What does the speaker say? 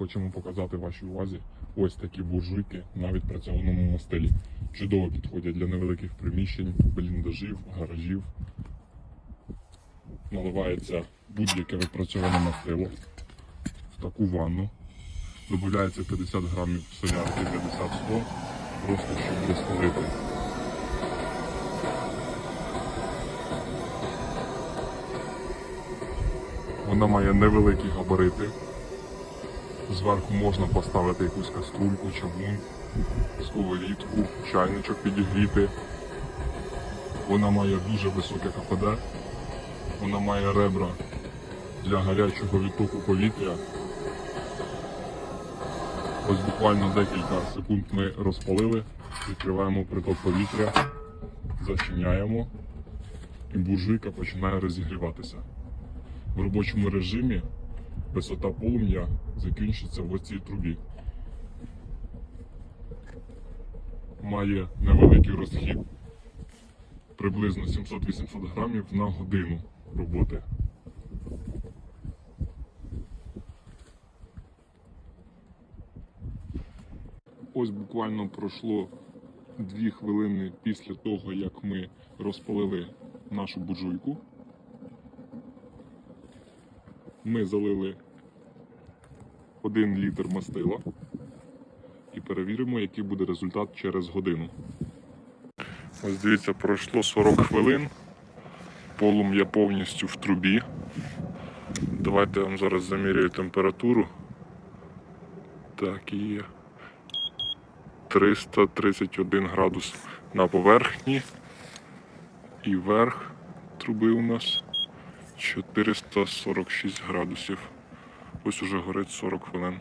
хочемо показати вашій увазі ось такі буржуйки на відпрацьованому мастилі. Чудово підходять для невеликих приміщень, бліндажів, гаражів. Наливається будь-яке відпрацьоване мастило в таку ванну. Додається 50 грамів солярки 50-100, просто щоб розпалити. Вона має невеликі габарити. Зверху можна поставити якусь каструльку, чавун, сковорідку, чайничок підігріти. Вона має дуже високе КПД. Вона має ребра для гарячого відтоку повітря. Ось буквально декілька секунд ми розпалили, відкриваємо приток повітря, зачиняємо і буржуйка починає розігріватися. В робочому режимі висота полум'я закінчиться в оцій трубі. Має невеликий розхід приблизно 700-800 грамів на годину роботи. Ось буквально пройшло дві хвилини після того, як ми розпалили нашу буржуйку. Ми залили 1 літр мастила і перевіримо, який буде результат через годину. Ось дивіться, пройшло 40 хвилин. Полум'я повністю в трубі. Давайте я вам зараз заміряю температуру. Так, і є 331 градус на поверхні. І верх труби у нас 446 градусів. Ось уже горить 40 хвилин.